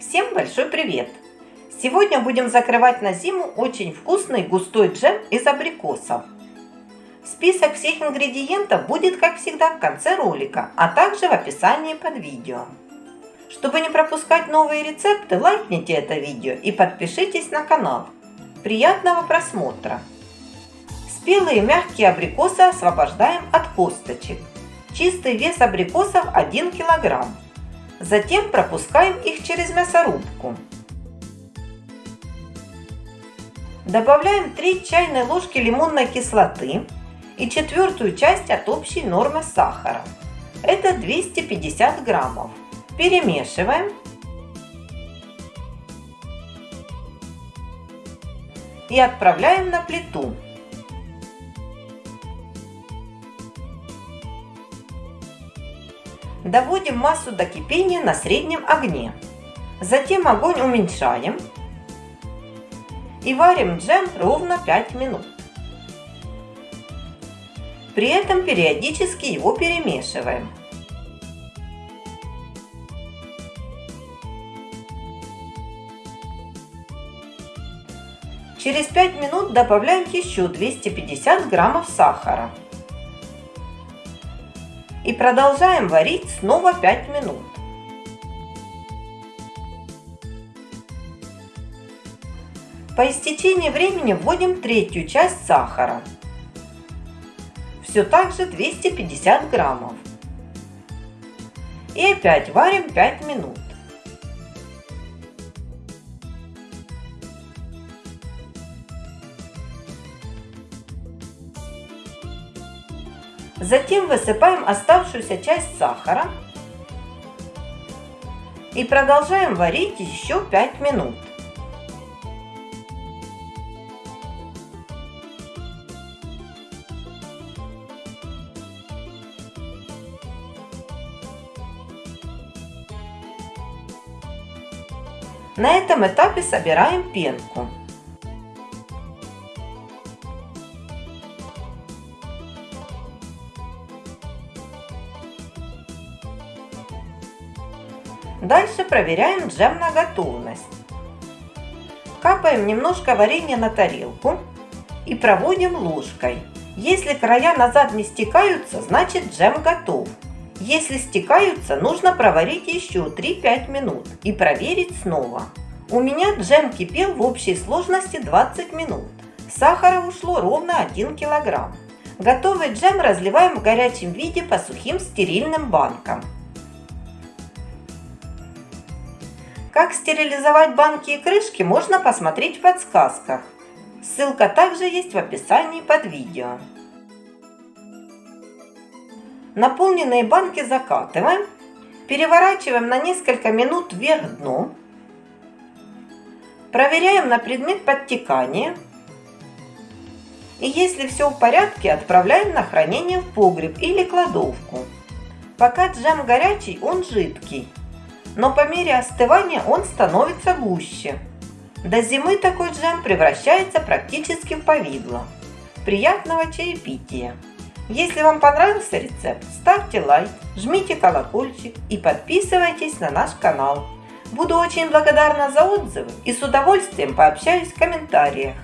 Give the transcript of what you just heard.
Всем большой привет! Сегодня будем закрывать на зиму очень вкусный густой джем из абрикосов. Список всех ингредиентов будет, как всегда, в конце ролика, а также в описании под видео. Чтобы не пропускать новые рецепты, лайкните это видео и подпишитесь на канал. Приятного просмотра! Спелые мягкие абрикосы освобождаем от косточек. Чистый вес абрикосов 1 килограмм. Затем пропускаем их через мясорубку. Добавляем 3 чайные ложки лимонной кислоты и четвертую часть от общей нормы сахара. Это 250 граммов. Перемешиваем. И отправляем на плиту. Доводим массу до кипения на среднем огне. Затем огонь уменьшаем и варим джем ровно 5 минут. При этом периодически его перемешиваем. Через 5 минут добавляем еще 250 граммов сахара. И продолжаем варить снова 5 минут. По истечении времени вводим третью часть сахара. Все так же 250 граммов. И опять варим 5 минут. Затем высыпаем оставшуюся часть сахара и продолжаем варить еще 5 минут. На этом этапе собираем пенку. Дальше проверяем джем на готовность. Капаем немножко варенья на тарелку и проводим ложкой. Если края назад не стекаются, значит джем готов. Если стекаются, нужно проварить еще 3-5 минут и проверить снова. У меня джем кипел в общей сложности 20 минут. Сахара ушло ровно 1 килограмм. Готовый джем разливаем в горячем виде по сухим стерильным банкам. Как стерилизовать банки и крышки можно посмотреть в подсказках. Ссылка также есть в описании под видео. Наполненные банки закатываем, переворачиваем на несколько минут вверх дном, проверяем на предмет подтекания и если все в порядке, отправляем на хранение в погреб или кладовку. Пока джем горячий, он жидкий но по мере остывания он становится гуще. До зимы такой джем превращается практически в повидло. Приятного чаепития! Если вам понравился рецепт, ставьте лайк, жмите колокольчик и подписывайтесь на наш канал. Буду очень благодарна за отзывы и с удовольствием пообщаюсь в комментариях.